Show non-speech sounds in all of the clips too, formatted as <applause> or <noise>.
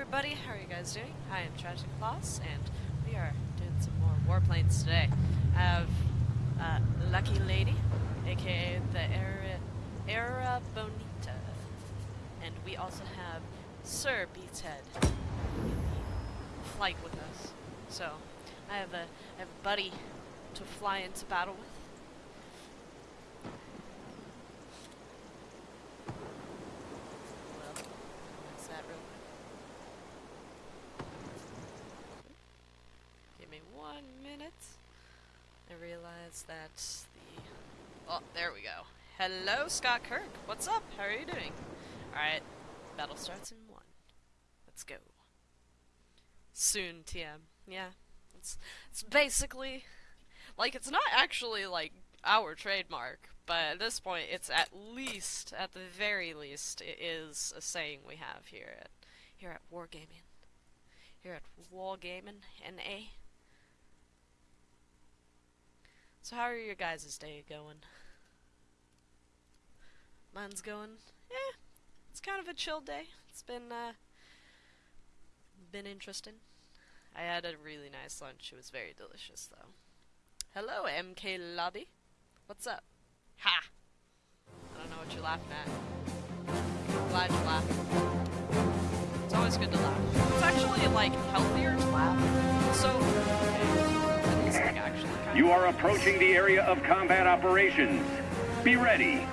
everybody, how are you guys doing? Hi, I am Tragic Claus, and we are doing some more warplanes today. I have uh, Lucky Lady, aka the Era, Era Bonita, and we also have Sir Beatshead flight with us. So, I have a, I have a buddy to fly into battle with. Well, that's that real quick. Give me one minute. I realize that the... Oh, there we go. Hello, Scott Kirk. What's up? How are you doing? Alright, battle starts in one. Let's go. Soon, TM. Yeah, it's, it's basically... Like, it's not actually, like, our trademark, but at this point, it's at least, at the very least, it is a saying we have here at here at Wargaming. Here at Wargaming NA. So how are your guys' day going? Mine's going, eh, it's kind of a chill day. It's been, uh, been interesting. I had a really nice lunch. It was very delicious, though. Hello, MK Lobby. What's up? Ha! I don't know what you're laughing at. I'm glad you're laughing. It's always good to laugh. It's actually, like, healthier to laugh. So, okay. It's, like, actually You are approaching the area of combat operations. Be ready.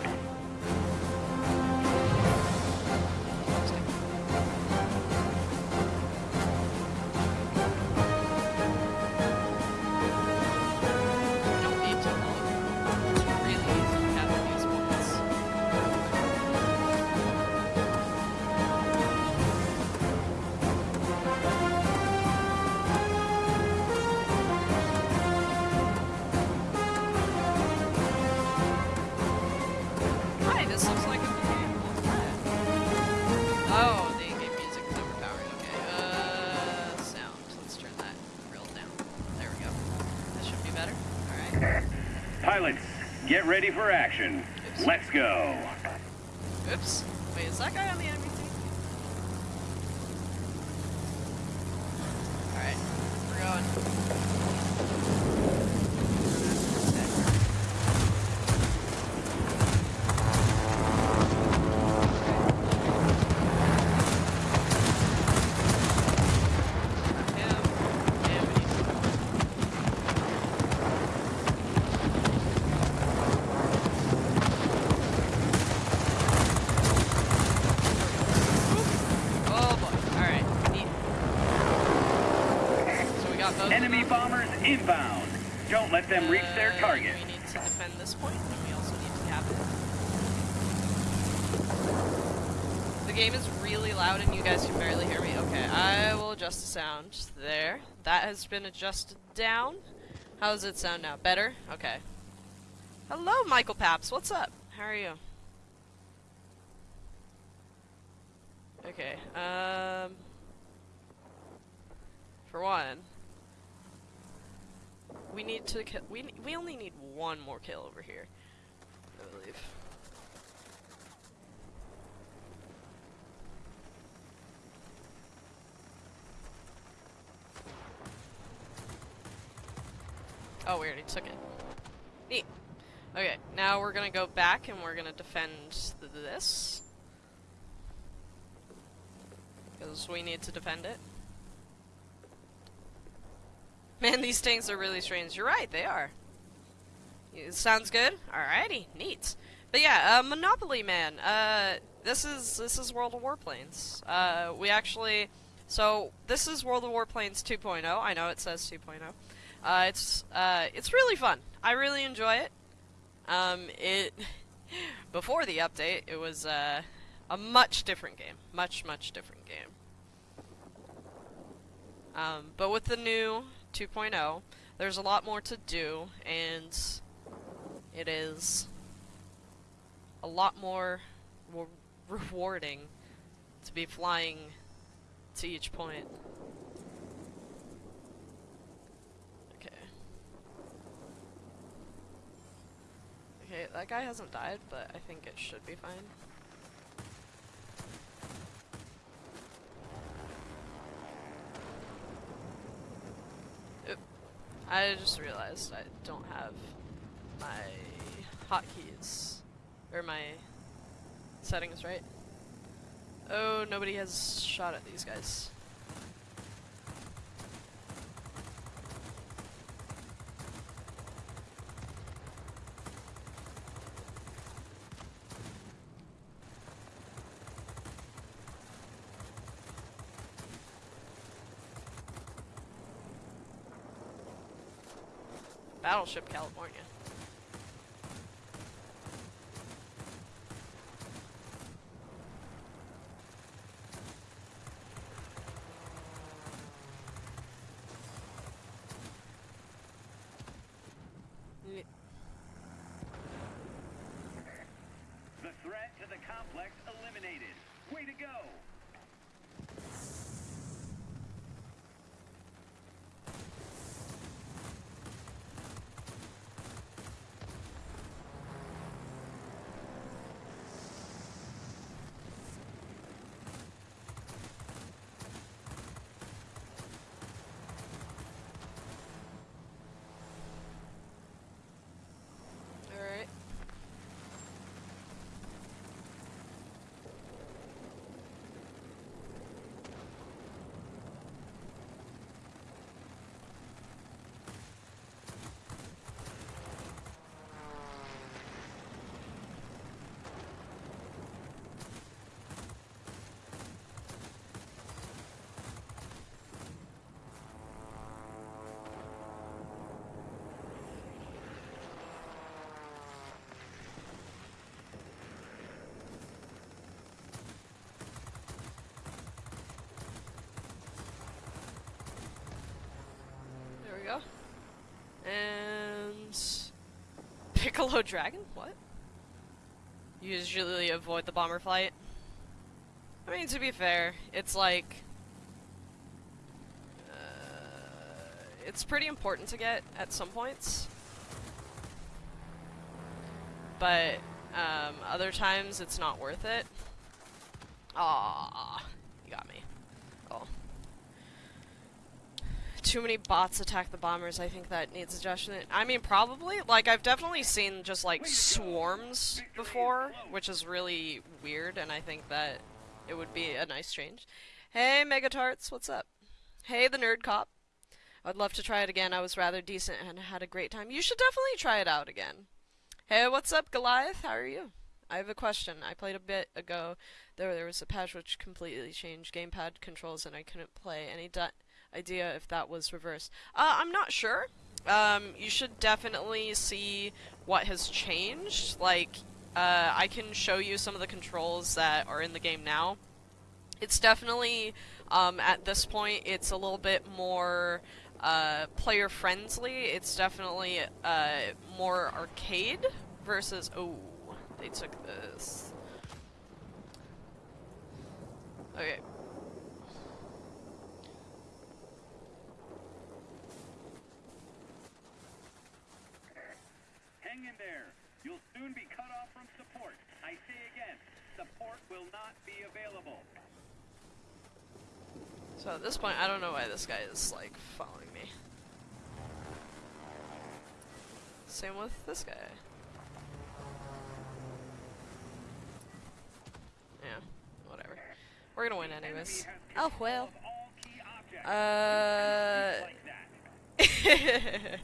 Ready for action. Let's go. Oops. Wait, is that guy on the enemy team? Alright, we're going. Him, and we need Oh boy. Alright. Neat. So we got both. of Enemy them. bombers inbound. Don't let them reach their target. We need to defend this point, and we also need to cap it. The game is really loud and you guys can barely hear me. Okay, I will adjust the sound. There. That has been adjusted down. How does it sound now? Better? Okay. Hello, Michael Paps. What's up? How are you? Okay, um... For one, we need to kill. We we only need one more kill over here, I believe. Oh, we already took it. Neat. Okay, now we're gonna go back and we're gonna defend th this. Because we need to defend it. Man, these tanks are really strange. You're right, they are. It sounds good. Alrighty, neat. But yeah, uh, Monopoly Man. Uh, this is this is World of Warplanes. Uh, we actually, so this is World of Warplanes 2.0. I know it says 2.0. Uh, it's uh, it's really fun. I really enjoy it. Um, it <laughs> before the update, it was uh, a much different game. Much much different game. Um, but with the new 2.0, there's a lot more to do, and it is a lot more wa- rewarding to be flying to each point. Okay. Okay, that guy hasn't died, but I think it should be fine. I just realized I don't have my hotkeys or my settings right. Oh, nobody has shot at these guys. Battleship California. We go. And Piccolo Dragon? What? Usually avoid the bomber flight. I mean, to be fair, it's like uh, it's pretty important to get at some points, but um, other times it's not worth it. Ah, you got me. Oh. Too many bots attack the bombers. I think that needs adjustment. I mean, probably. Like, I've definitely seen just like swarms before, which is really weird, and I think that it would be a nice change. Hey, Megatarts, what's up? Hey, the Nerd Cop. I'd love to try it again. I was rather decent and had a great time. You should definitely try it out again. Hey, what's up, Goliath? How are you? I have a question. I played a bit ago. There, there was a patch which completely changed gamepad controls, and I couldn't play. Any idea if that was reversed? Uh, I'm not sure. Um, you should definitely see what has changed. Like, uh, I can show you some of the controls that are in the game now. It's definitely, um, at this point, it's a little bit more uh, player friendly. It's definitely uh, more arcade versus. Oh, they took this. Okay. Hang in there. You'll soon be cut off from support. I say again, support will not be available. So at this point, I don't know why this guy is like following me. Same with this guy. Yeah, whatever. We're gonna win anyways. Oh well. Of all key objects. Uh, <laughs>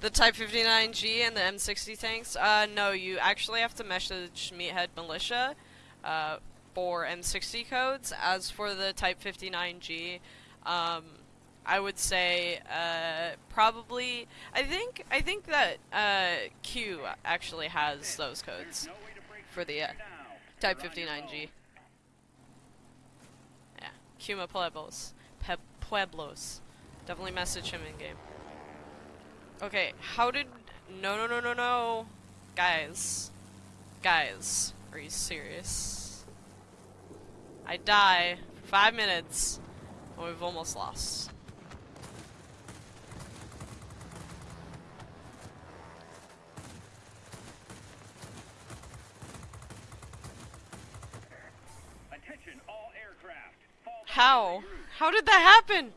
the Type 59G and the M60 tanks? Uh, no, you actually have to message Meathead Militia uh, for M60 codes. As for the Type 59G, um, I would say uh, probably. I think I think that uh, Q actually has those codes for the uh. Type You're on your 59G. Yeah, Cuma Pueblos. Pe- Pueblos. Definitely message him in game. Okay, how did. No, no, no, no, no. Guys. Guys. Are you serious? I die for five minutes, and we've almost lost. Attention all aircraft. How? into your group. How did that happen?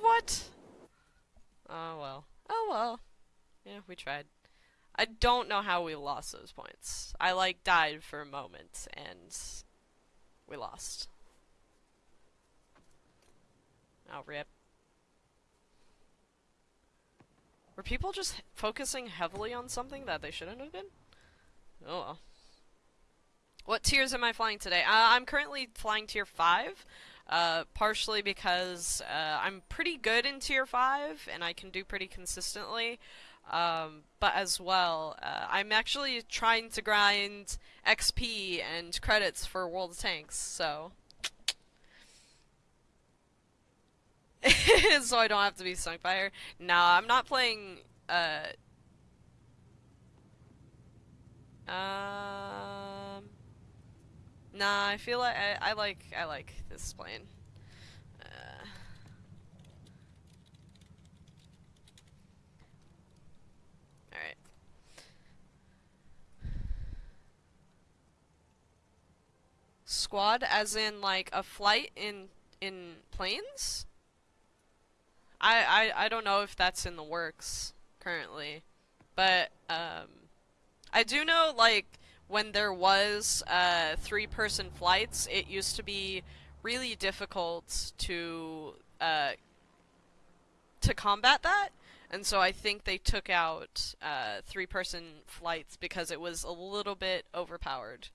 What? Oh well. Oh well. Yeah, we tried. I don't know how we lost those points. I like died for a moment and we lost. Oh, rip. Were people just focusing heavily on something that they shouldn't have been? Oh well. What tiers am I flying today? Uh, I'm currently flying tier 5, uh, partially because uh, I'm pretty good in tier 5 and I can do pretty consistently. Um, but as well, uh, I'm actually trying to grind XP and credits for World of Tanks, so. <laughs> so I don't have to be sunk by her. Nah, I'm not playing, uh... Um... Nah, I feel like I, I like I like this plane. Uh, all right. Squad, as in like a flight in in planes. I I I don't know if that's in the works currently, but um, I do know like when there was uh, three-person flights, it used to be really difficult to uh, to combat that, and so I think they took out uh, three-person flights because it was a little bit overpowered.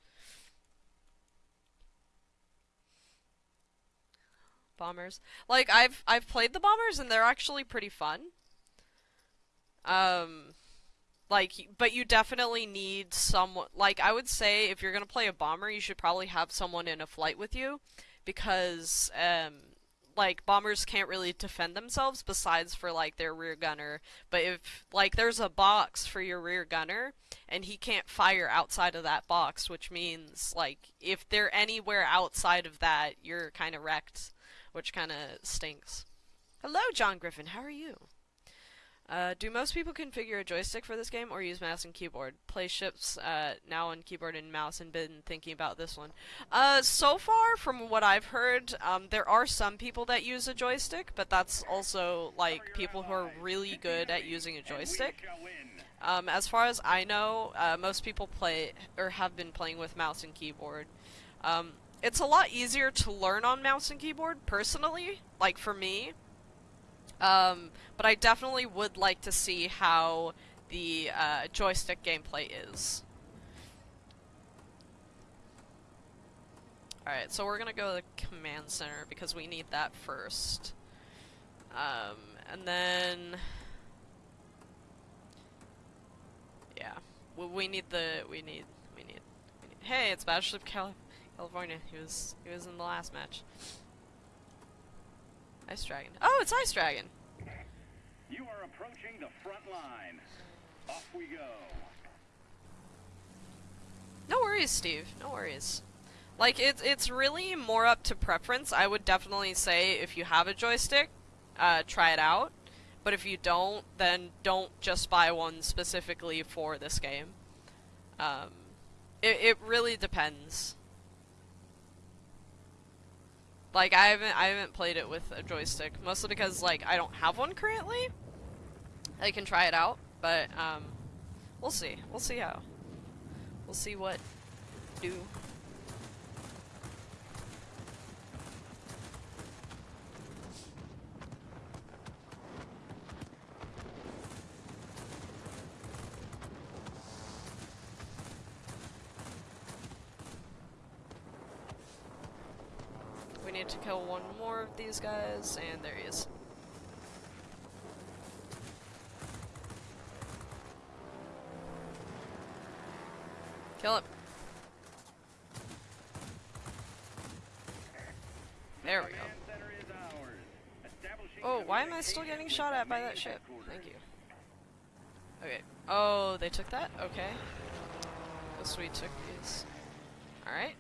Bombers, like I've I've played the bombers and they're actually pretty fun. Um, like, but you definitely need someone. Like, I would say if you're gonna play a bomber, you should probably have someone in a flight with you, because um, like bombers can't really defend themselves besides for like their rear gunner. But if like there's a box for your rear gunner and he can't fire outside of that box, which means like if they're anywhere outside of that, you're kind of wrecked, which kind of stinks. Hello, John Griffin. How are you? Uh, do most people configure a joystick for this game or use mouse and keyboard? Play ships uh, now on keyboard and mouse and been thinking about this one. Uh, so far, from what I've heard, um, there are some people that use a joystick, but that's also like people who are really good at using a joystick. Um, as far as I know, uh, most people play or have been playing with mouse and keyboard. Um, it's a lot easier to learn on mouse and keyboard, personally, like for me. Um, but I definitely would like to see how the uh, joystick gameplay is. Alright, so we're gonna go to the command center because we need that first. Um, and then... Yeah. We, we need the... We need... We need... We need hey, it's Battleship Cal California. He was... He was in the last match. Ice Dragon. Oh, it's Ice Dragon! You are approaching the front line. Off we go. No worries, Steve. No worries. Like, it's, it's really more up to preference. I would definitely say if you have a joystick, uh, try it out. But if you don't, then don't just buy one specifically for this game. Um, it, it really depends. Like I haven't I haven't played it with a joystick, mostly because like I don't have one currently. I can try it out, but um, we'll see. We'll see how. We'll see what do. We need to kill one more of these guys, and there he is. Kill him. There we go. Oh, why am I still getting shot at by that ship? Thank you. Okay. Oh, they took that? Okay. Oh, we took these. Alright.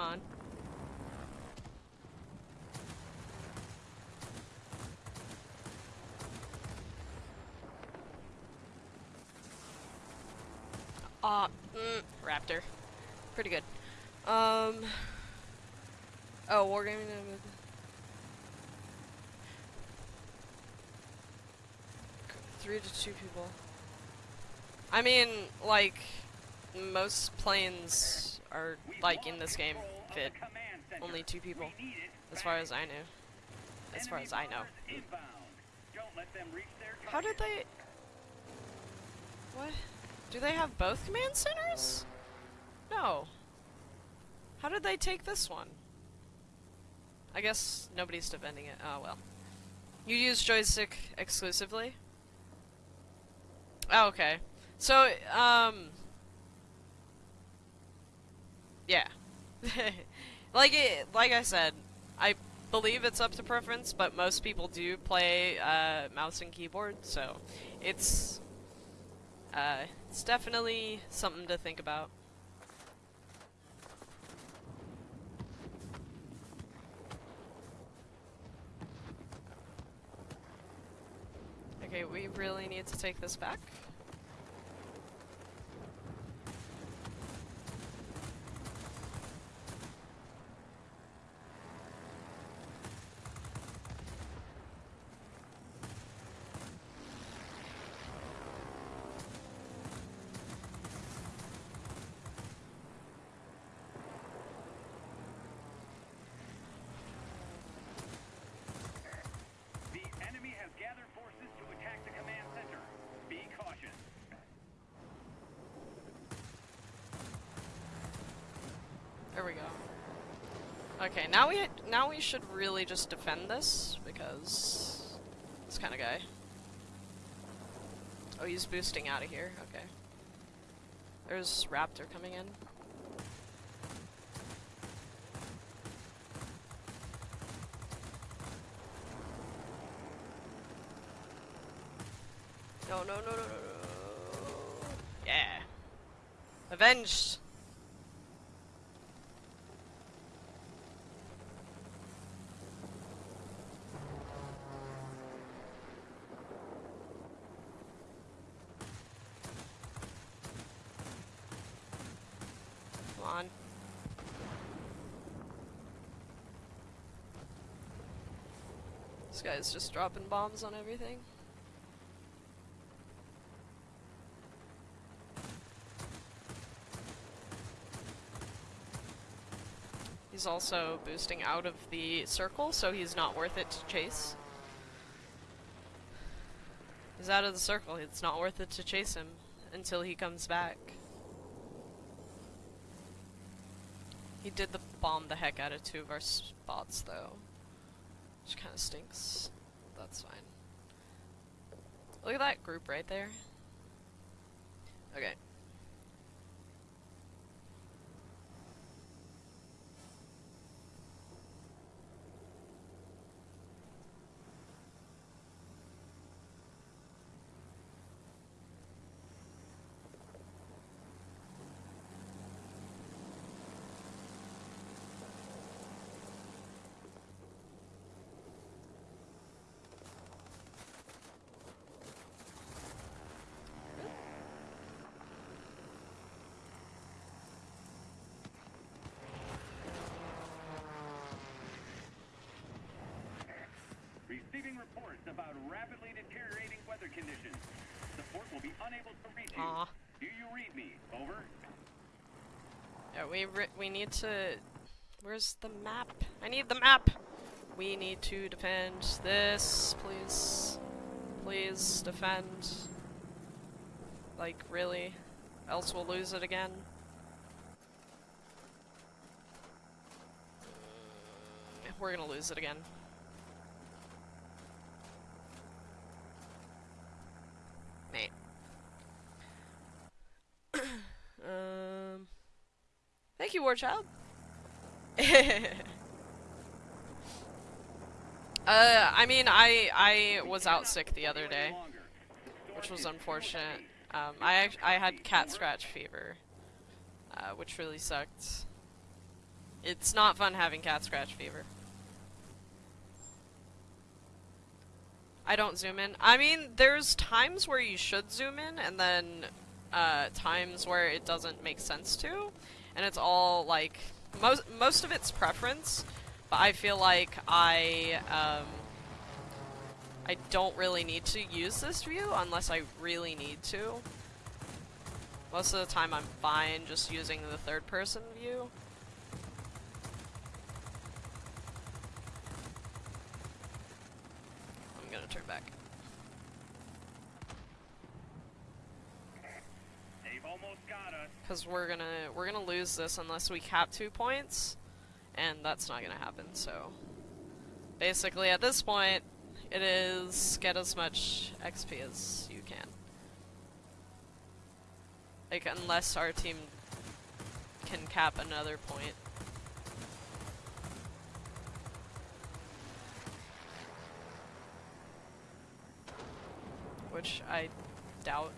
On. Ah, mm, Raptor. Pretty good. Um. Oh, Wargaming. Three to two people. I mean, like, most planes are, like, in this game, control of the fit command center. Only two people, as far as I know. As far as I know. How did they... What? Do they have both command centers? No. How did they take this one? I guess nobody's defending it. Oh, well. You use joystick exclusively? Oh, okay. So, um... Yeah. <laughs> like it, like I said, I believe it's up to preference, but most people do play uh, mouse and keyboard, so it's uh, it's definitely something to think about. Okay, we really need to take this back. The enemy has gathered forces to attack the command center. Be cautious. There we go. Okay, now we now we should really just defend this because this kind of guy. Oh, he's boosting out of here. Okay. There's Raptor coming in. No, no, no, no, no, no. Yeah. Avenged. Come on. This guy's just dropping bombs on everything. He's also boosting out of the circle, so he's not worth it to chase. He's out of the circle, it's not worth it to chase him until he comes back. He did the bomb the heck out of two of our spots, though. Which kind of stinks. That's fine. Look at that group right there. Okay. Receiving reports about rapidly deteriorating weather conditions. Support will be unable to reach you. Aw. Do you read me? Over. Yeah, we we need to. Where's the map? I need the map. We need to defend this, please. Please defend. Like really, else we'll lose it again. We're gonna lose it again. You, Warchild. <laughs> uh, I mean, I I was out sick the other day, which was unfortunate. Um, I I had cat scratch fever, uh, which really sucked. It's not fun having cat scratch fever. I don't zoom in. I mean, there's times where you should zoom in, and then uh, times where it doesn't make sense to, and it's all like most most of it's preference. But I feel like I um, I don't really need to use this view unless I really need to. Most of the time I'm fine just using the third person view. I'm gonna turn back. They've almost got us. Because we're gonna we're gonna lose this unless we cap two points, and that's not gonna happen. So basically, at this point, it is get as much XP as you can. Like unless our team can cap another point. Which I doubt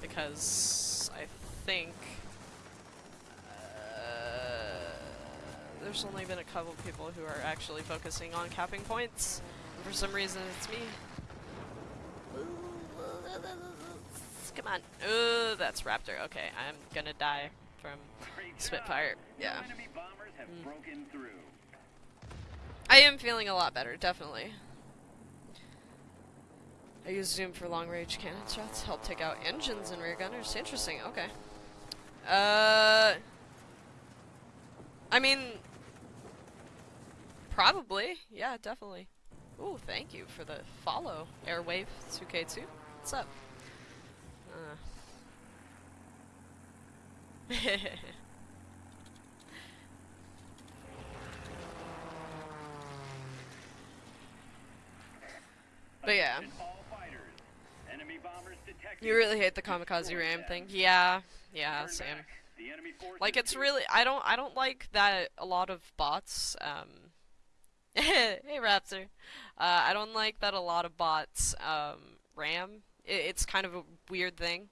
because I think uh, there's only been a couple people who are actually focusing on capping points, and for some reason it's me. Come on. Ooh, that's Raptor. Okay, I'm gonna die from Spitfire. Yeah. Mm. I am feeling a lot better, definitely. I use Zoom for long range cannon shots, help take out engines and rear gunners. Interesting, okay. Uh. I mean. Probably, yeah, definitely. Ooh, thank you for the follow, Airwave 2K2. What's up? Uh. <laughs> But yeah. You really hate the kamikaze ram thing? Yeah, yeah, same. Like it's really I don't I don't like that a lot of bots um <laughs> Hey Raptor. Uh I don't like that a lot of bots um ram. I it's kind of a weird thing.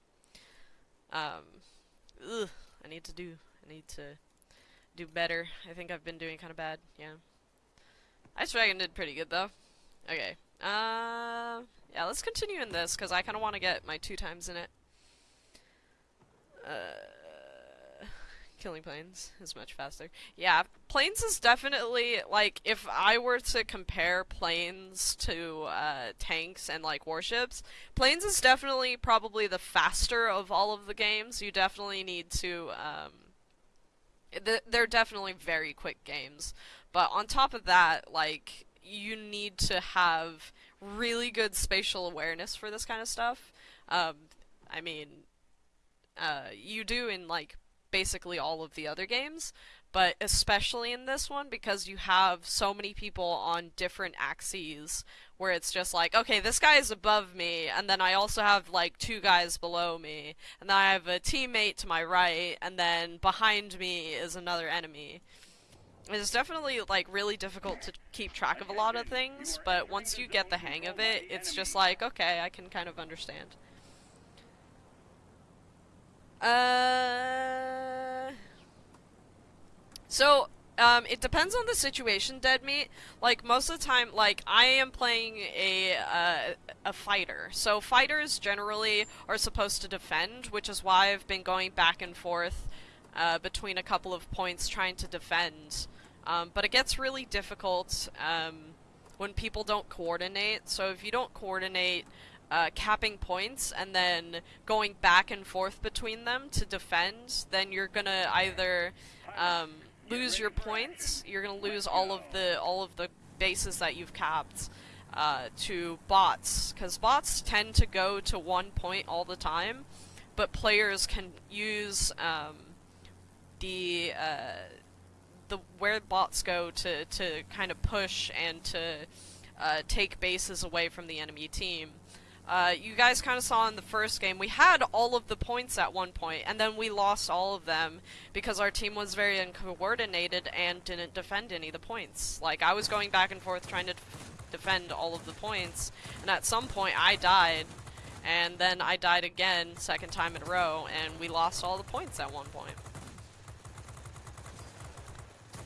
Um ugh, I need to do I need to do better. I think I've been doing kind of bad. Yeah. Ice Dragon did pretty good though. Okay. Uh yeah, let's continue in this cuz I kind of want to get my two times in it. Uh, killing planes is much faster. Yeah, planes is definitely like if I were to compare planes to uh, tanks and like warships, planes is definitely probably the faster of all of the games. You definitely need to. Um, th- they're definitely very quick games, but on top of that, like you need to have really good spatial awareness for this kind of stuff. Um, I mean, uh, you do in like basically all of the other games, but especially in this one because you have so many people on different axes where it's just like, okay, this guy is above me, and then I also have like two guys below me, and then I have a teammate to my right, and then behind me is another enemy. It's definitely like really difficult to keep track of a lot of things, but once you get the hang of it, it's just like, okay, I can kind of understand. Uh. So, um, it depends on the situation, Dead Meat. Like most of the time, like I am playing a uh, a fighter. So fighters generally are supposed to defend, which is why I've been going back and forth uh, between a couple of points trying to defend. Um, but it gets really difficult um, when people don't coordinate. So if you don't coordinate, uh, capping points and then going back and forth between them to defend, then you're gonna either um, lose your points, you're gonna lose all of the all of the bases that you've capped uh, to bots, because bots tend to go to one point all the time, but players can use um, the uh, the where bots go to to kind of push and to uh, take bases away from the enemy team. Uh, you guys kind of saw in the first game, we had all of the points at one point, and then we lost all of them because our team was very uncoordinated and didn't defend any of the points. Like, I was going back and forth trying to defend all of the points, and at some point I died, and then I died again, second time in a row, and we lost all the points at one point.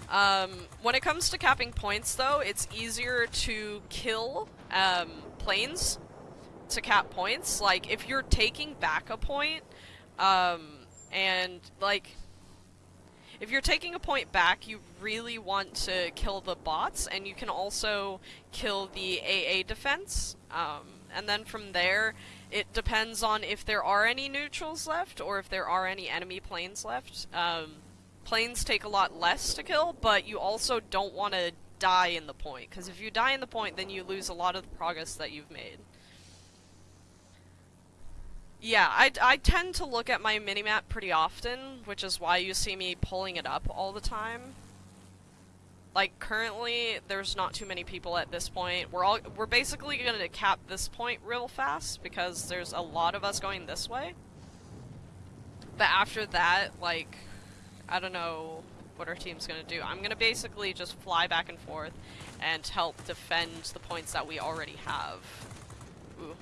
Um, when it comes to capping points, though, it's easier to kill um, planes to cap points. Like, if you're taking back a point, um, and, like, if you're taking a point back, you really want to kill the bots, and you can also kill the AA defense. Um, and then from there, it depends on if there are any neutrals left, or if there are any enemy planes left. Um, planes take a lot less to kill, but you also don't want to die in the point, because if you die in the point, then you lose a lot of the progress that you've made. Yeah, I, I tend to look at my minimap pretty often, which is why you see me pulling it up all the time. Like, currently, there's not too many people at this point. We're all- we're basically gonna cap this point real fast, because there's a lot of us going this way. But after that, like, I don't know what our team's gonna do. I'm gonna basically just fly back and forth and help defend the points that we already have. Ooh.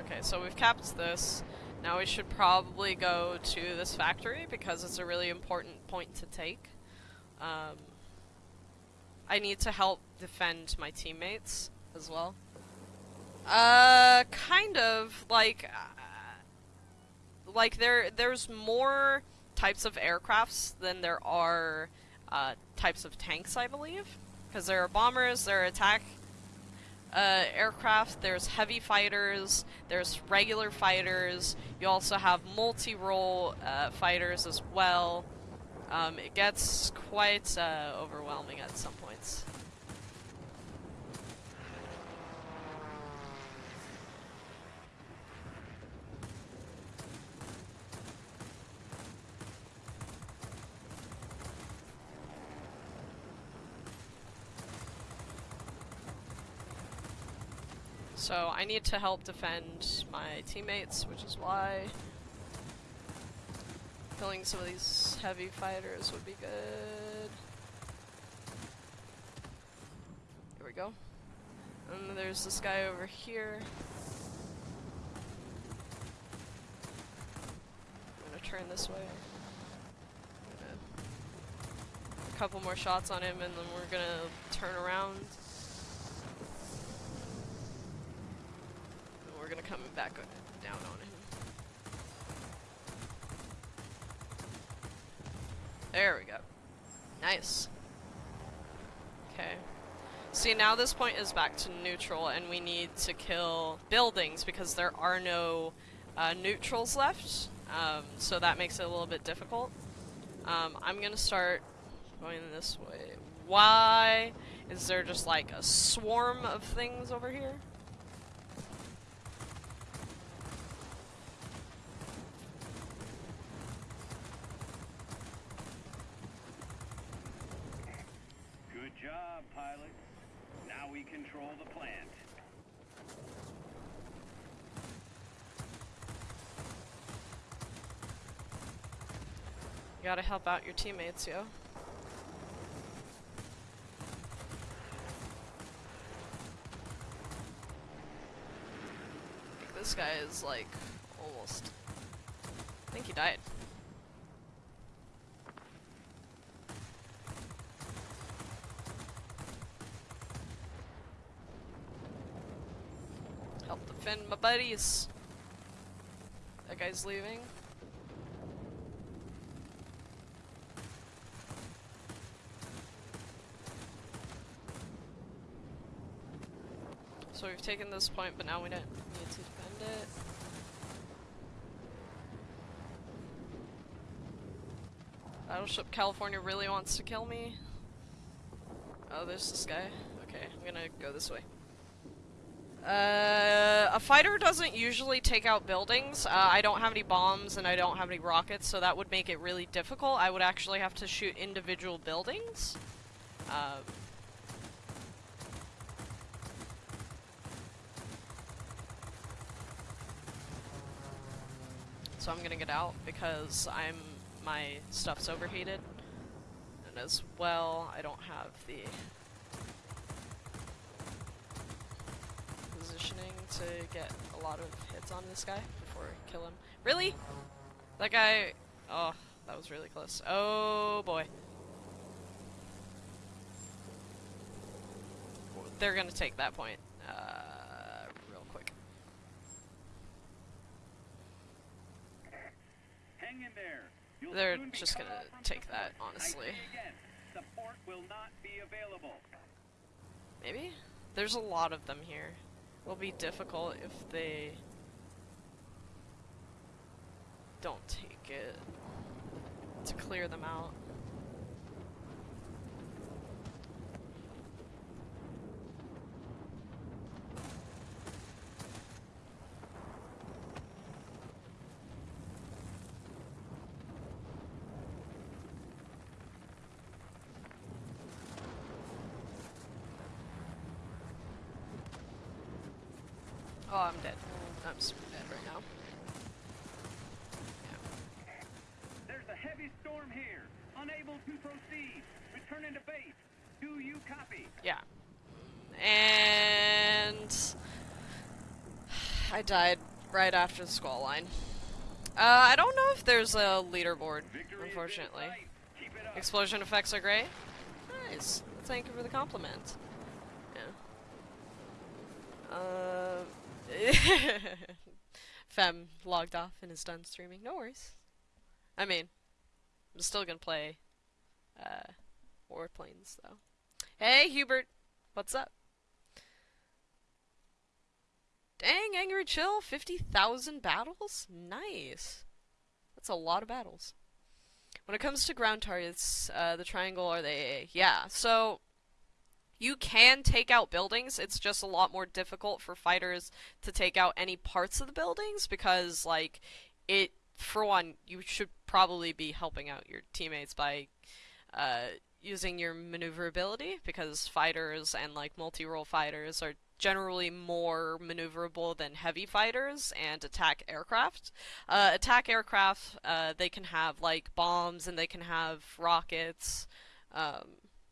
Okay, so we've capped this. Now we should probably go to this factory because it's a really important point to take. Um, I need to help defend my teammates as well. Uh, kind of like, uh, like there there's more types of aircrafts than there are uh, types of tanks, I believe, because there are bombers, there are attack uh, aircraft, there's heavy fighters, there's regular fighters, you also have multi-role uh, fighters as well. Um, it gets quite uh, overwhelming at some points. So I need to help defend my teammates, which is why killing some of these heavy fighters would be good. Here we go. And there's this guy over here. I'm gonna turn this way. A couple more shots on him and then we're gonna turn around. And we're gonna come back down on him. There we go. Nice. Okay. See, now this point is back to neutral, and we need to kill buildings because there are no uh, neutrals left, um, so that makes it a little bit difficult. Um, I'm gonna start going this way. Why is there just like a swarm of things over here? Good job, pilot. Now we control the plant. You gotta help out your teammates, yo. This guy is like almost. I think he died. Defend my buddies. That guy's leaving. So we've taken this point, but now we don't need to defend it. Battleship California really wants to kill me. Oh, there's this guy. Okay, I'm gonna go this way. Uh, a fighter doesn't usually take out buildings. Uh, I don't have any bombs and I don't have any rockets, so that would make it really difficult. I would actually have to shoot individual buildings. Um, so I'm gonna get out because I'm my stuff's overheated. And as well, I don't have the to get a lot of hits on this guy before I kill him. Really? That guy... Oh, that was really close. Oh, boy. They're gonna take that point. Uh, real quick. Hang in there. You'll They're just gonna take that, honestly. I say again, support will not be available. Maybe? There's a lot of them here. It'll be difficult if they don't take it to clear them out. Oh, I'm dead. I'm super dead right now. Yeah. There's a heavy storm here. Unable to proceed. Return into base. Do you copy? Yeah. And I died right after the squall line. Uh, I don't know if there's a leaderboard, Victory unfortunately. sight. Keep it up. Explosion effects are great. Nice. Thank you for the compliment. Yeah. Uh, <laughs> Fem logged off and is done streaming. No worries. I mean, I'm still gonna play uh, Warplanes though. Hey Hubert, what's up? Dang, Angry Chili, 50,000 battles? Nice. That's a lot of battles. When it comes to ground targets, uh, the triangle or the AA, yeah. So you can take out buildings. It's just a lot more difficult for fighters to take out any parts of the buildings because, like, it. For one, you should probably be helping out your teammates by uh, using your maneuverability because fighters and like multi-role fighters are generally more maneuverable than heavy fighters and attack aircraft. Uh, attack aircraft, uh, they can have like bombs and they can have rockets. Um,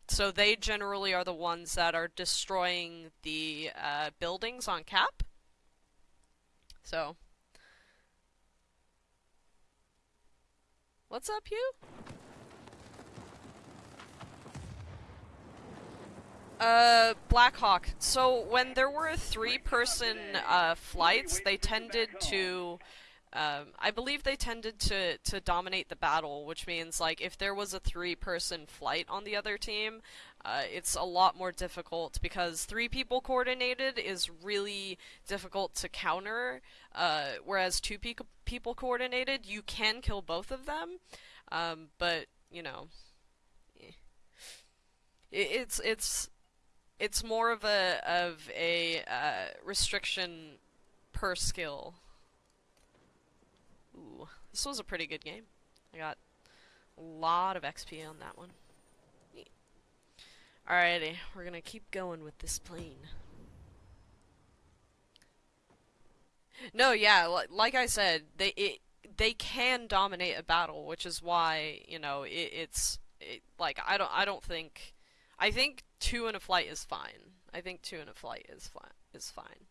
so they generally are the ones that are destroying the uh, buildings on cap. So. What's up, Hugh? Uh, Blackhawk. So when there were three-person uh, flights, they tended to, um, I believe they tended to to dominate the battle, which means like if there was a three-person flight on the other team, uh, it's a lot more difficult because three people coordinated is really difficult to counter. Uh, whereas two pe people coordinated, you can kill both of them, um, but you know, eh. it, it's it's it's more of a of a uh, restriction per skill. This was a pretty good game. I got a lot of XP on that one. Alrighty, we're gonna keep going with this plane. No, yeah, li like I said, they it they can dominate a battle, which is why you know it, it's it, like I don't I don't think I think two in a flight is fine. I think two in a flight is fine. Is fine.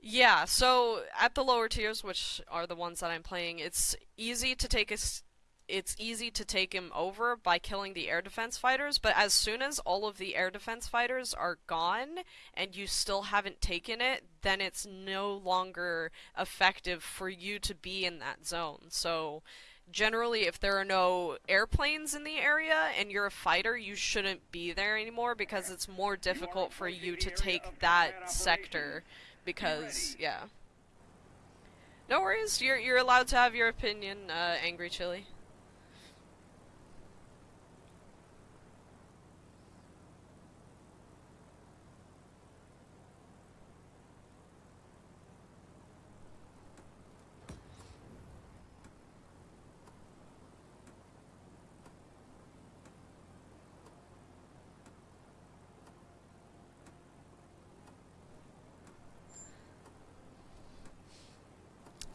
Yeah, so at the lower tiers, which are the ones that I'm playing, it's easy to take us. It's easy to take him over by killing the air defense fighters, but as soon as all of the air defense fighters are gone and you still haven't taken it, then it's no longer effective for you to be in that zone. So generally if there are no airplanes in the area and you're a fighter you shouldn't be there anymore because it's more difficult for you to take that sector because yeah. No worries. You're you're allowed to have your opinion uh, angry chili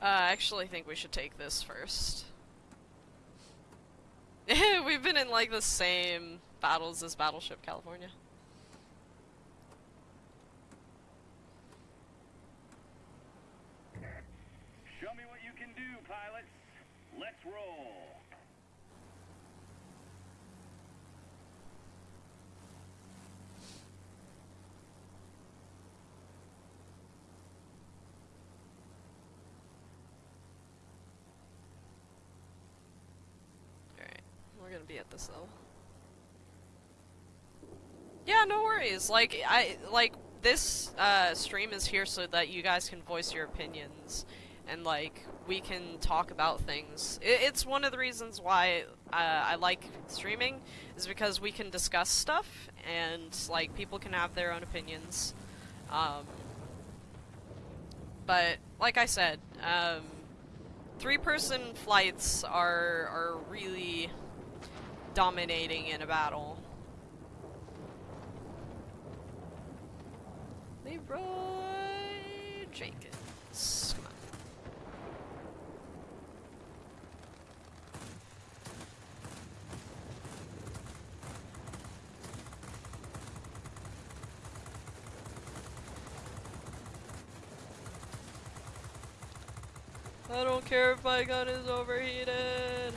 Uh, I actually think we should take this first. <laughs> We've been in like the same battles as Battleship California. Show me what you can do, pilots. Let's roll. Alright, we're gonna be at this level. Yeah, no worries. Like, I, like, this, uh, stream is here so that you guys can voice your opinions and, like, we can talk about things. I it's one of the reasons why, uh, I like streaming, is because we can discuss stuff and, like, people can have their own opinions. Um, but, like I said, um, three-person flights are are really dominating in a battle. Leroy Jenkins. I don't care if my gun is overheated.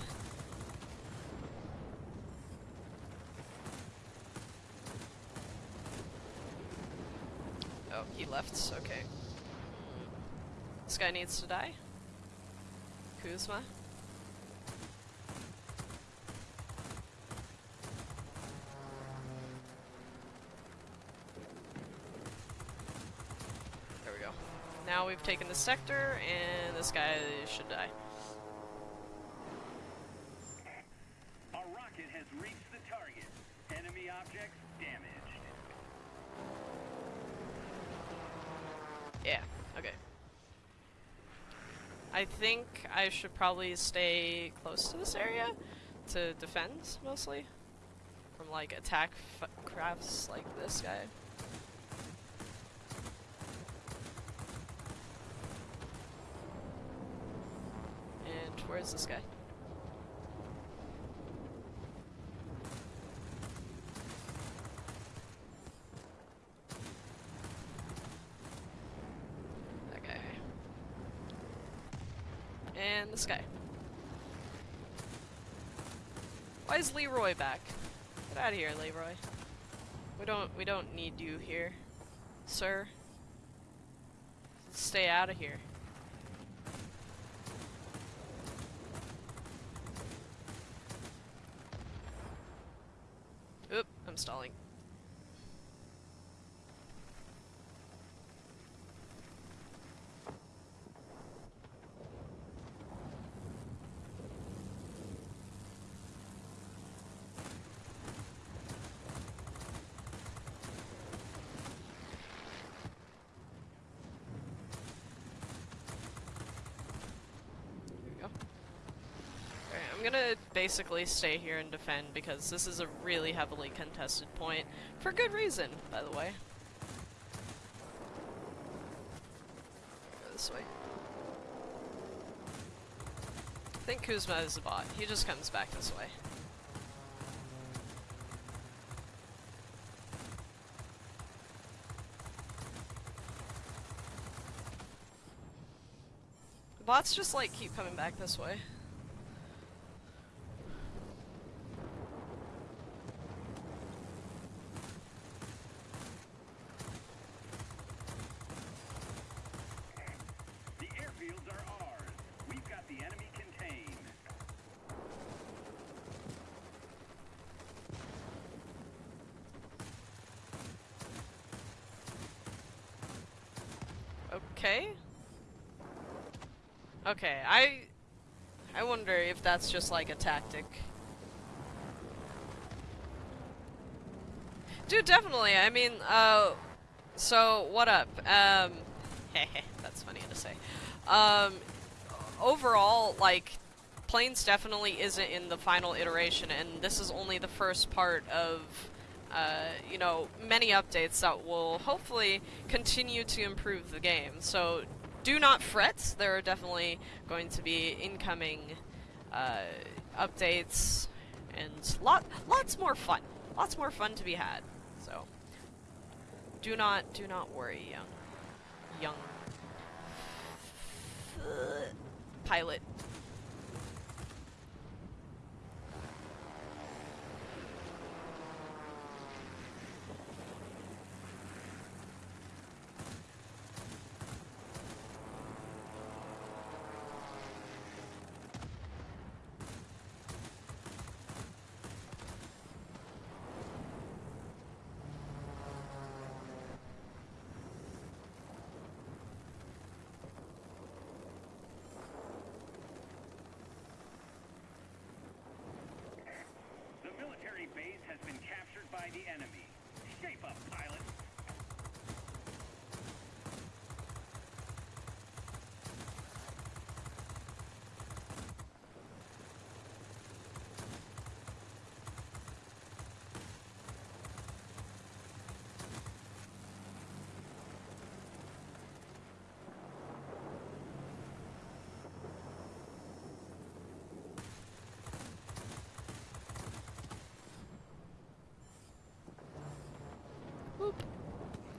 Okay. This guy needs to die. Kuzma. There we go. Now we've taken the sector, and this guy should die. A rocket has reached the target. Enemy objects damaged. Yeah, okay. I think I should probably stay close to this area to defend, mostly. From, like, attack crafts like this guy. And where's this guy? That guy. And this guy. Why is Leroy back? Get out of here, Leroy. We don't we don't need you here, sir. Stay out of here. Oop, I'm stalling. There we go. Alright, I'm gonna basically stay here and defend because this is a really heavily contested point. For good reason, by the way. Go this way. I think Kuzma is a bot. He just comes back this way. The bots just like keep coming back this way. The airfields are ours. We've got the enemy contained. Okay. Okay, I I wonder if that's just like a tactic. Dude, definitely. I mean, uh so what up? Um <laughs> that's funny to say. Um overall like Planes definitely isn't in the final iteration and this is only the first part of uh, you know, many updates that will hopefully continue to improve the game. So do not fret. There are definitely going to be incoming uh, updates and lot lots more fun. Lots more fun to be had. So do not do not worry, young young pilot.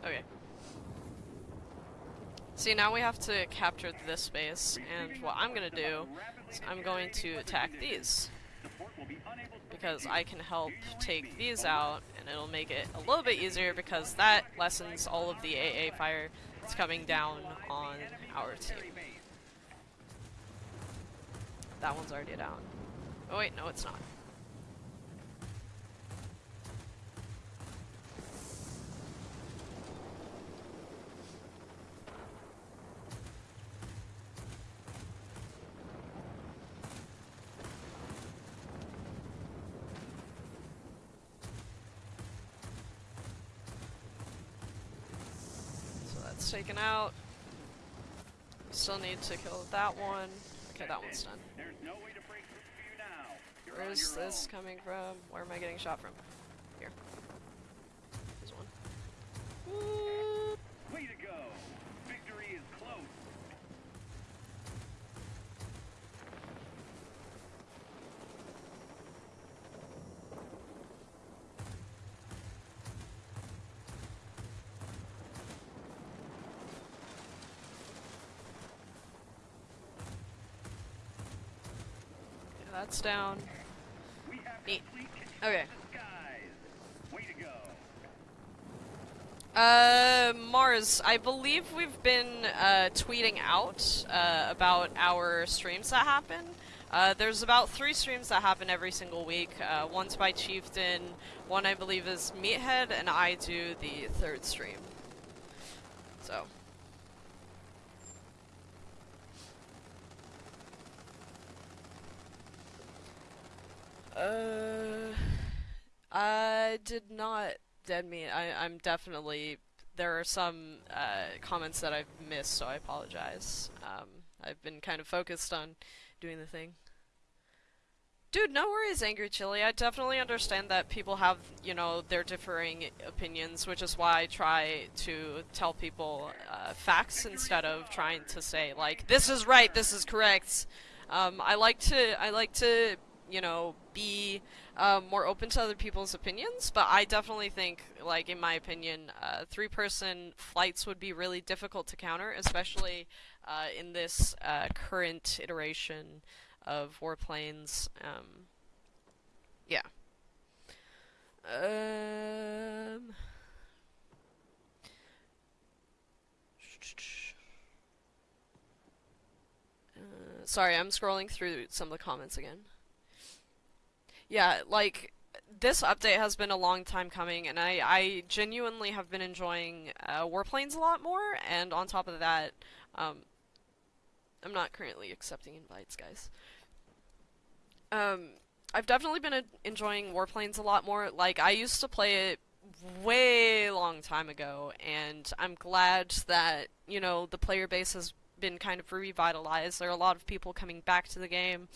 Okay. See, now we have to capture this space, and what I'm gonna do is I'm going to attack these. To Because I can help take these out, and it'll make it a little bit easier because that lessens all of the AA fire that's coming down on our team. That one's already down. Oh wait, no it's not. So that's taken out. Still need to kill that one. Okay, that one's done. There's no way to break through for you now. You're Where on is your this coming from? Where am I getting shot from? Here. There's one. Whoop. Way to go. Victory is close. Okay, that's down. Neat. Okay. Uh, Mars, I believe we've been uh, tweeting out uh, about our streams that happen. Uh, there's about three streams that happen every single week. Uh, one's by Chieftain, one I believe is Meathead, and I do the third stream. So. Uh, I did not dead meat. I, I'm definitely. There are some uh, comments that I've missed, so I apologize. Um, I've been kind of focused on doing the thing. Dude, no worries, Angry Chili. I definitely understand that people have, you know, their differing opinions, which is why I try to tell people uh, facts instead of trying to say like, "This is right, this is correct." Um, I like to, I like to, you know, be um, more open to other people's opinions, but I definitely think, like in my opinion, uh, three-person flights would be really difficult to counter, especially uh, in this uh, current iteration of warplanes. Um, yeah. Um. Uh, sorry, I'm scrolling through some of the comments again. Yeah, like this update has been a long time coming, and I, I genuinely have been enjoying uh, warplanes a lot more. And on top of that, um, I'm not currently accepting invites, guys. Um, I've definitely been enjoying warplanes a lot more. Like I used to play it way long time ago, and I'm glad that you know the player base has been kind of revitalized. There are a lot of people coming back to the game.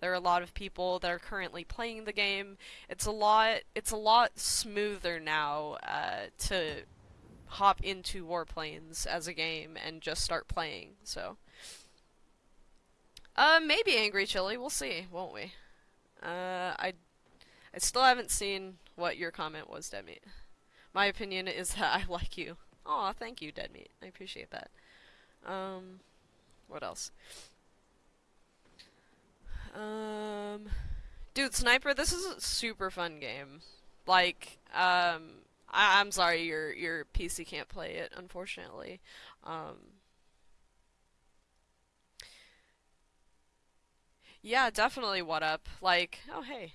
There are a lot of people that are currently playing the game. It's a lot. It's a lot smoother now uh, to hop into Warplanes as a game and just start playing. So, uh, maybe Angry Chili. We'll see, won't we? Uh, I, I still haven't seen what your comment was, Deadmeat. My opinion is that I like you. Aw, thank you, Deadmeat. I appreciate that. Um, what else? Um, dude, Sniper, this is a super fun game. Like, um, I I'm sorry your your PC can't play it, unfortunately. Um, yeah, definitely. What up? Like, oh hey.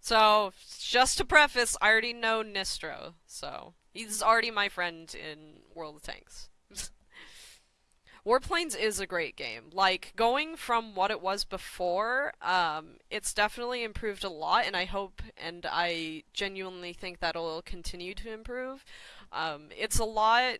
So, just to preface, I already know Nistro, so he's already my friend in World of Tanks. Warplanes is a great game. Like, going from what it was before, um, it's definitely improved a lot, and I hope and I genuinely think that it'll continue to improve. Um, it's a lot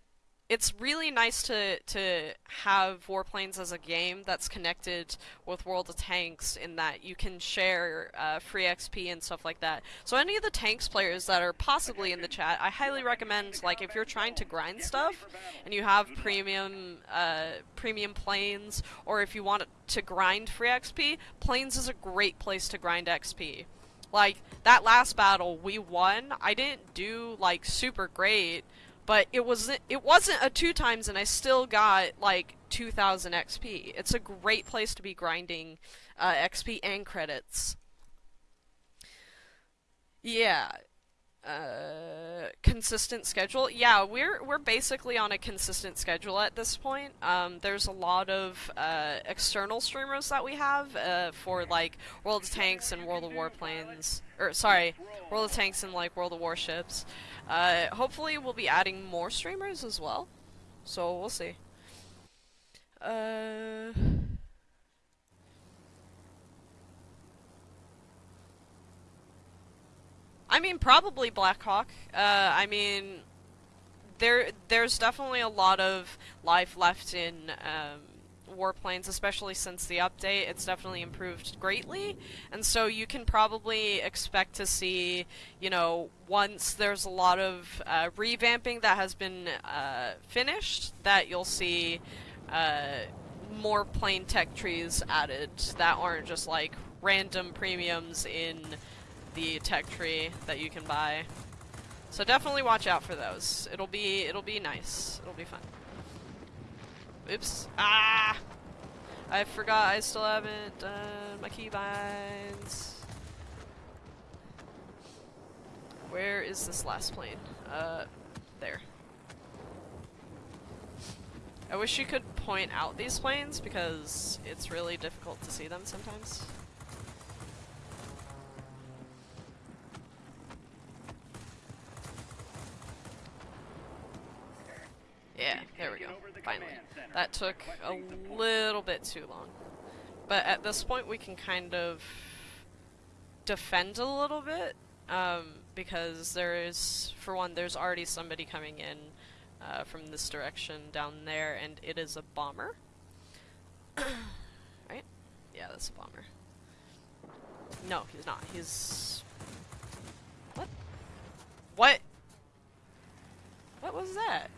it's really nice to to have Warplanes as a game that's connected with World of Tanks in that you can share uh, free XP and stuff like that. So any of the Tanks players that are possibly in the chat, I highly recommend like if you're trying to grind stuff and you have premium uh, premium planes, or if you want to grind free XP, planes is a great place to grind XP. Like that last battle we won, I didn't do like super great but it was it wasn't a two times and I still got like 2000 XP. It's a great place to be grinding uh, XP and credits. Yeah. Uh, consistent schedule. Yeah, we're we're basically on a consistent schedule at this point. Um, there's a lot of uh, external streamers that we have uh, for like World of Tanks and World of Warplanes, or sorry, World of Tanks and like World of Warships. Uh, hopefully we'll be adding more streamers as well. So we'll see. Uh... I mean, probably Blackhawk. Uh, I mean, there there's definitely a lot of life left in um, warplanes, especially since the update. It's definitely improved greatly, and so you can probably expect to see, you know, once there's a lot of uh, revamping that has been uh, finished, that you'll see uh, more plane tech trees added that aren't just like random premiums in the tech tree that you can buy. So definitely watch out for those. It'll be it'll be nice. It'll be fun. Oops. Ah! I forgot I still haven't done my keybinds. Where is this last plane? Uh, there. I wish you could point out these planes because it's really difficult to see them sometimes. Yeah, there we go. Finally. That took a little bit too long. But at this point we can kind of defend a little bit, um, because there is, for one, there's already somebody coming in uh, from this direction down there, and it is a bomber. <coughs> right? Yeah, that's a bomber. No, he's not. He's... What? What? What was that?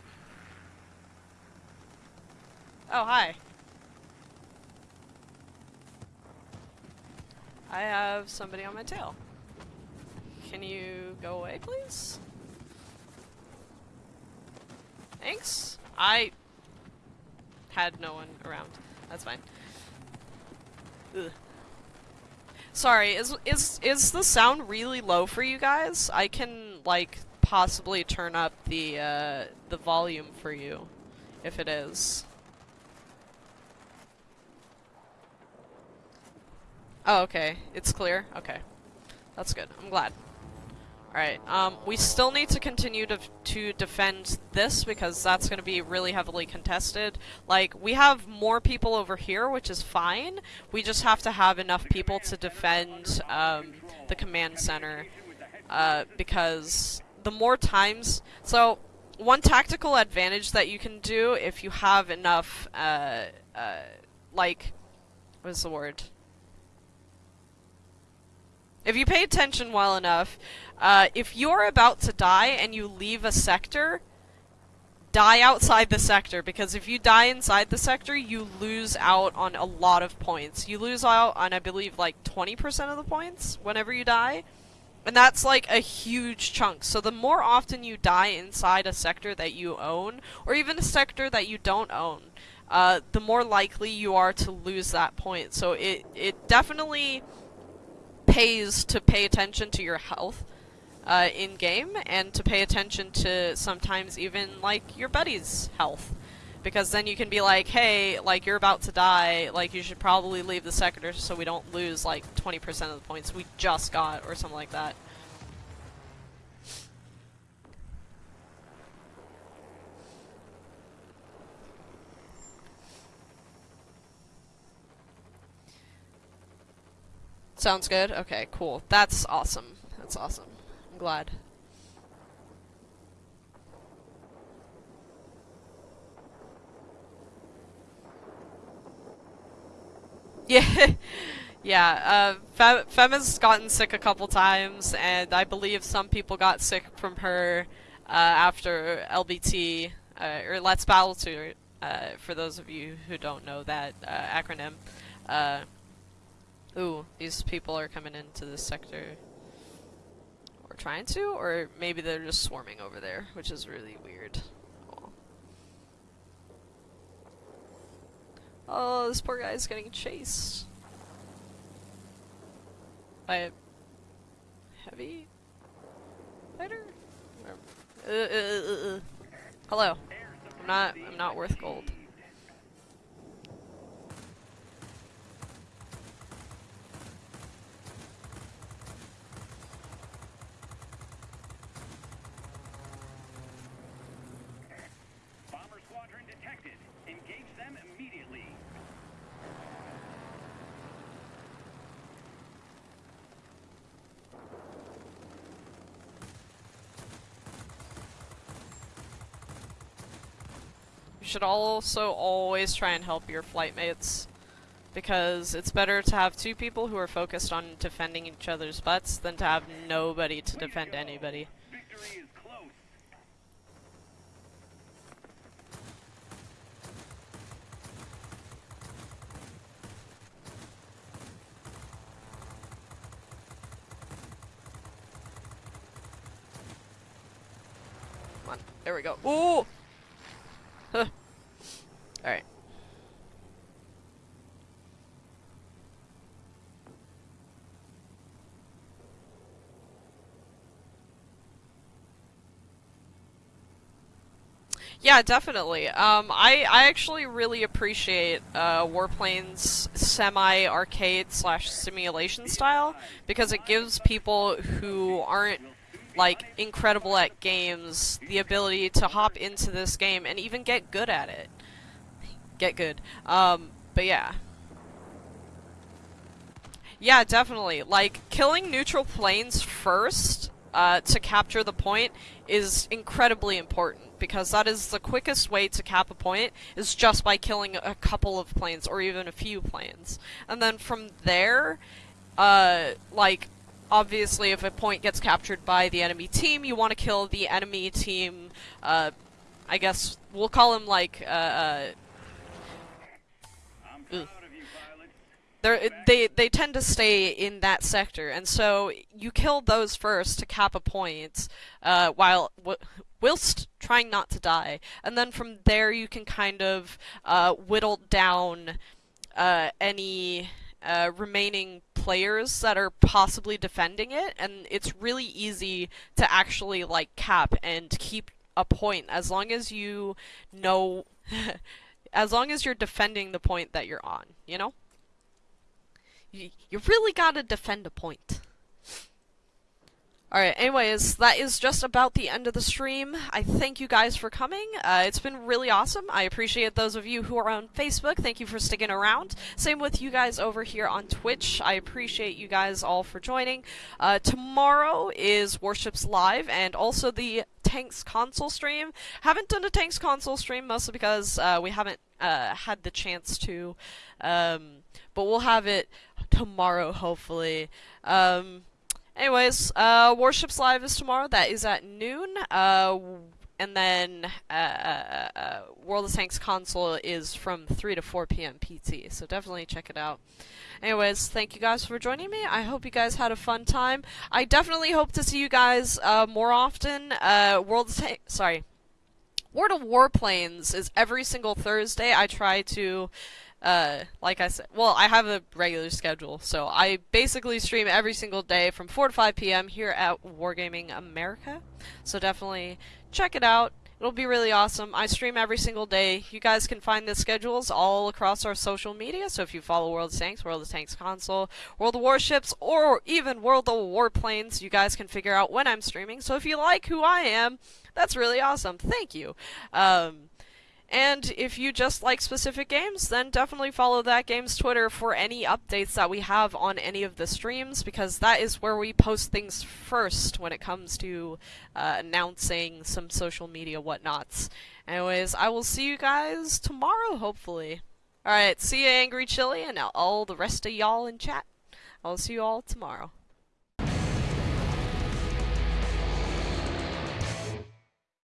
Oh, hi. I have somebody on my tail. Can you go away, please? Thanks. I had no one around. That's fine. Ugh. Sorry, is is is the sound really low for you guys? I can like possibly turn up the uh, the volume for you if it is. Oh, okay. It's clear? Okay. That's good. I'm glad. Alright, um, we still need to continue to, to defend this because that's going to be really heavily contested. Like, we have more people over here, which is fine. We just have to have enough people to defend um, the command center uh, because the more times... So, one tactical advantage that you can do if you have enough, uh, uh, like, what is the word? If you pay attention well enough, uh, if you're about to die and you leave a sector, die outside the sector because if you die inside the sector, you lose out on a lot of points. You lose out on, I believe, like 20% of the points whenever you die. And that's like a huge chunk. So the more often you die inside a sector that you own, or even a sector that you don't own, uh, the more likely you are to lose that point. So it, it definitely pays to pay attention to your health uh, in game and to pay attention to sometimes even like your buddy's health. Because then you can be like, hey, like you're about to die, like you should probably leave the sector so we don't lose like 20% of the points we just got or something like that. Sounds good? Okay, cool. That's awesome. That's awesome. I'm glad. <laughs> Yeah, yeah. Uh, Fem Fema's gotten sick a couple times, and I believe some people got sick from her uh, after LBT uh, or Let's Battle Tour. Uh, for those of you who don't know that uh, acronym. Uh, ooh, these people are coming into this sector. Or trying to, or maybe they're just swarming over there, which is really weird. Oh, this poor guy's getting chased. By a heavy fighter? Uh, uh, uh, uh, Hello. I'm not, I'm not worth gold. Bomber squadron detected. Engage them immediately. You should also always try and help your flight mates. Because it's better to have two people who are focused on defending each other's butts than to have nobody to defend anybody. Come on. There we go. Ooh! Huh. Alright. Yeah, definitely. Um, I, I actually really appreciate uh, Warplane's semi-arcade slash simulation style because it gives people who aren't like incredible at games the ability to hop into this game and even get good at it. Get good. Um, but yeah. Yeah, definitely. Like killing neutral planes first uh, to capture the point is incredibly important because that is the quickest way to cap a point is just by killing a couple of planes or even a few planes. And then from there, uh, like obviously if a point gets captured by the enemy team, you want to kill the enemy team, uh, I guess we'll call him like, uh, uh, they're, they they tend to stay in that sector, and so you kill those first to cap a point, uh, while whilst trying not to die, and then from there you can kind of uh, whittle down uh, any uh, remaining players that are possibly defending it, and it's really easy to actually like cap and keep a point as long as you know. <laughs> as long as you're defending the point that you're on, you know? You, you really gotta defend a point. Alright, anyways, that is just about the end of the stream. I thank you guys for coming. Uh, it's been really awesome. I appreciate those of you who are on Facebook. Thank you for sticking around. Same with you guys over here on Twitch. I appreciate you guys all for joining. Uh, tomorrow is Warships Live and also the Tanks console stream. Haven't done a Tanks console stream mostly because uh, we haven't uh, had the chance to. Um, but we'll have it tomorrow, hopefully. Um, anyways, uh, Warships Live is tomorrow. That is at noon. Uh, and then uh, uh, uh, World of Tanks console is from 3 to 4 p.m. PT. So definitely check it out. Anyways, thank you guys for joining me. I hope you guys had a fun time. I definitely hope to see you guys uh, more often. Uh, World of Tanks, sorry, World of Warplanes is every single Thursday. I try to uh, like I said, well, I have a regular schedule, so I basically stream every single day from 4 to 5 p.m. here at Wargaming America. So definitely check it out. It'll be really awesome. I stream every single day. You guys can find the schedules all across our social media. So if you follow World of Tanks, World of Tanks console, World of Warships, or even World of Warplanes, you guys can figure out when I'm streaming. So if you like who I am, that's really awesome. Thank you. Um, and if you just like specific games, then definitely follow that game's Twitter for any updates that we have on any of the streams, because that is where we post things first when it comes to uh, announcing some social media whatnots. Anyways, I will see you guys tomorrow, hopefully. Alright, see you, Angry Chili, and all the rest of y'all in chat. I'll see you all tomorrow.